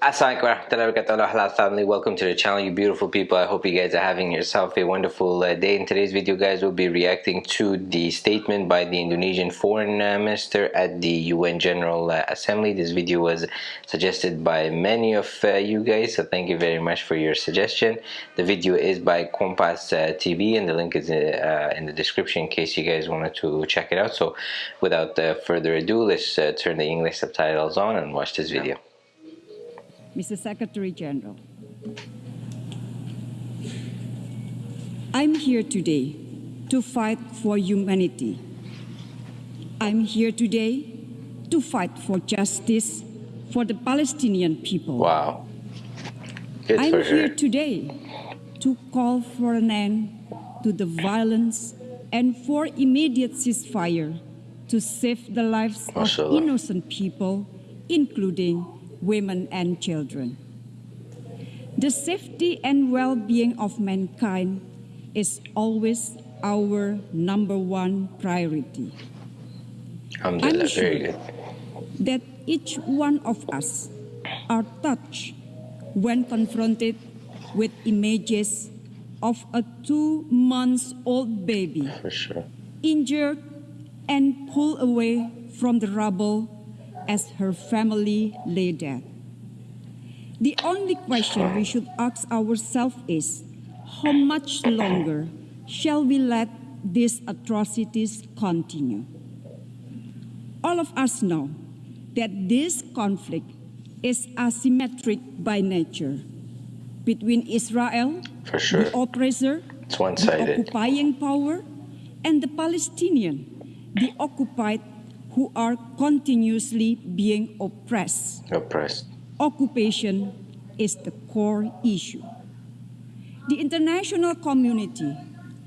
Warahmatullahi wabarakatuh family. Welcome to the channel you beautiful people. I hope you guys are having yourself a wonderful uh, day. In today's video guys we'll be reacting to the statement by the Indonesian foreign uh, minister at the UN General uh, Assembly. This video was suggested by many of uh, you guys so thank you very much for your suggestion. The video is by Kompas uh, TV and the link is uh, in the description in case you guys wanted to check it out. So without further ado let's turn the English subtitles on and watch this video Mr. Secretary General. I'm here today to fight for humanity. I'm here today to fight for justice for the Palestinian people. Wow. Good I'm here today to call for an end to the violence and for immediate ceasefire to save the lives of innocent people, including women, and children. The safety and well-being of mankind is always our number one priority. I'm sure that each one of us are touched when confronted with images of a two-month-old baby sure. injured and pulled away from the rubble as her family lay dead. The only question we should ask ourselves is, how much longer shall we let these atrocities continue? All of us know that this conflict is asymmetric by nature between Israel, sure. the oppressor, the occupying power, and the Palestinian, the occupied who are continuously being oppressed. Oppressed. Occupation is the core issue. The international community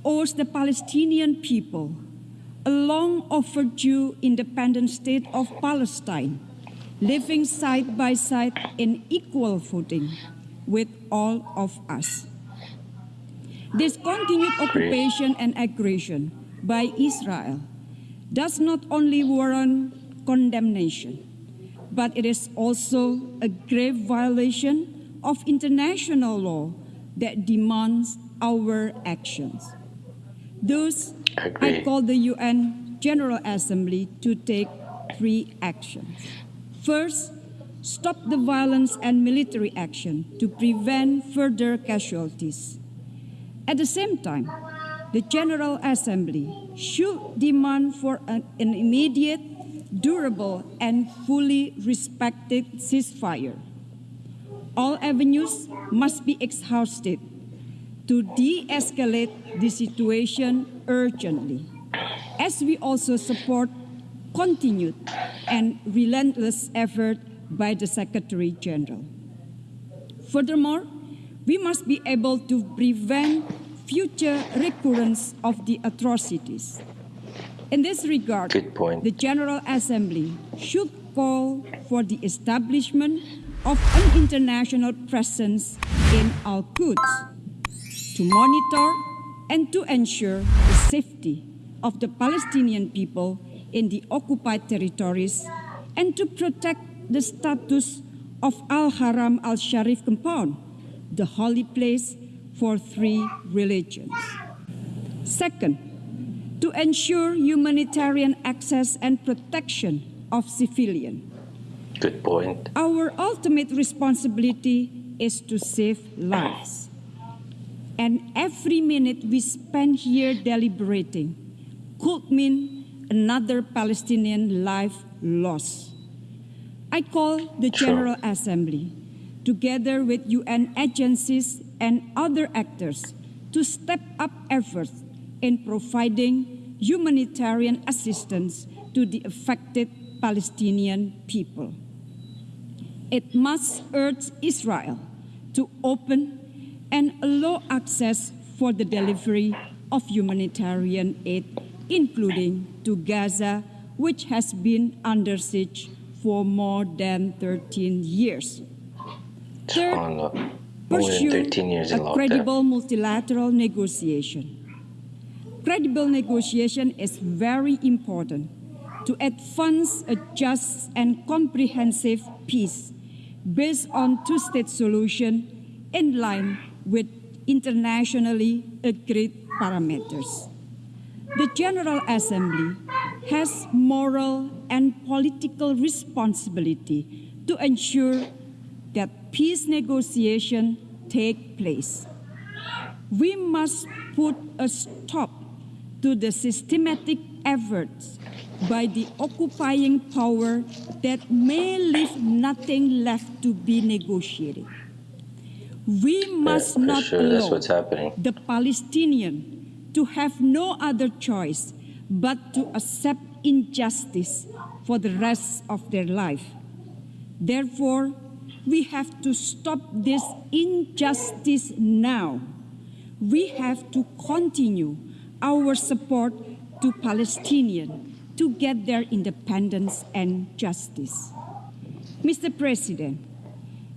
owes the Palestinian people a long overdue independent state of Palestine, living side by side in equal footing with all of us. This continued occupation and aggression by Israel does not only warrant condemnation, but it is also a grave violation of international law that demands our actions. Thus, I, I call the UN General Assembly to take three actions. First, stop the violence and military action to prevent further casualties. At the same time, the General Assembly should demand for an, an immediate, durable, and fully respected ceasefire. All avenues must be exhausted to de-escalate the situation urgently, as we also support continued and relentless effort by the Secretary General. Furthermore, we must be able to prevent future recurrence of the atrocities. In this regard, the General Assembly should call for the establishment of an international presence in Al-Quds to monitor and to ensure the safety of the Palestinian people in the occupied territories and to protect the status of Al-Haram al-Sharif compound, the holy place for three religions. Second, to ensure humanitarian access and protection of civilians. Good point. Our ultimate responsibility is to save lives. And every minute we spend here deliberating could mean another Palestinian life lost. I call the General sure. Assembly, together with UN agencies and other actors to step up efforts in providing humanitarian assistance to the affected Palestinian people. It must urge Israel to open and allow access for the delivery of humanitarian aid, including to Gaza, which has been under siege for more than 13 years. Third, pursue a credible multilateral negotiation. Credible negotiation is very important to advance a just and comprehensive peace based on two-state solution in line with internationally agreed parameters. The General Assembly has moral and political responsibility to ensure that peace negotiation take place. We must put a stop to the systematic efforts by the occupying power that may leave nothing left to be negotiated. We must yeah, not sure. allow the Palestinian to have no other choice but to accept injustice for the rest of their life. Therefore, we have to stop this injustice now. We have to continue our support to Palestinians to get their independence and justice. Mr. President,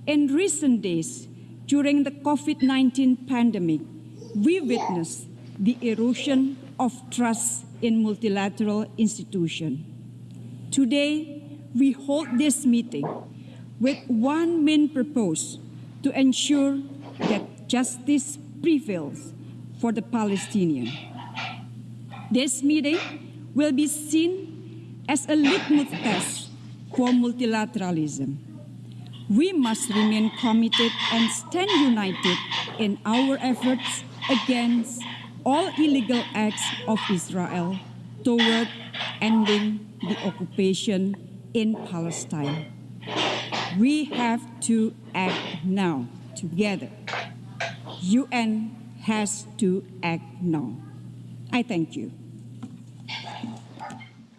in recent days, during the COVID-19 pandemic, we witnessed the erosion of trust in multilateral institutions. Today, we hold this meeting with one main purpose to ensure that justice prevails for the Palestinians. This meeting will be seen as a litmus test for multilateralism. We must remain committed and stand united in our efforts against all illegal acts of Israel toward ending the occupation in Palestine. We have to act now together. UN has to act now. I thank you.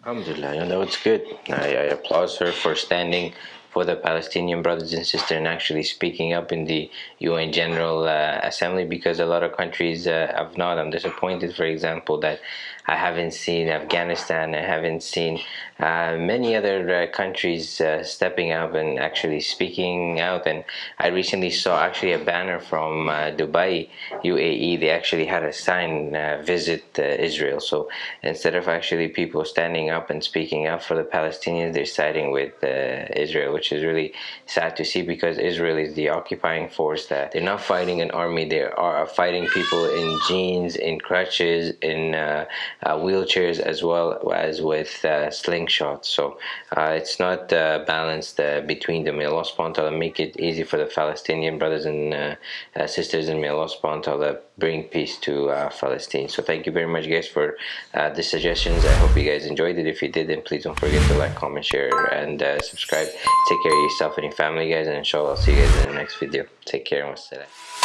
Alhamdulillah, you know, that's good. I, I applaud her for standing for the Palestinian brothers and sisters and actually speaking up in the UN General uh, Assembly because a lot of countries uh, have not. I'm disappointed, for example, that I haven't seen Afghanistan, I haven't seen uh, many other uh, countries uh, stepping up and actually speaking out. And I recently saw actually a banner from uh, Dubai, UAE. They actually had a sign visit Israel. So instead of actually people standing up and speaking up for the Palestinians, they're siding with Israel, which is really sad to see because Israel is the occupying force that they're not fighting an army, they are fighting people in jeans, in crutches, in uh, Uh, wheelchairs as well as with uh, slingshots. So uh, it's not uh, balanced uh, between them. Allah subhanahu make it easy for the Palestinian brothers and sisters and may Allah subhanahu bring peace to Palestine. So thank you very much guys for the suggestions. I hope you guys enjoyed it. If you did then please don't forget to like, comment, share and subscribe. Take care of yourself and your family guys and inshallah I'll see you guys in the next video. Take care and wassalam.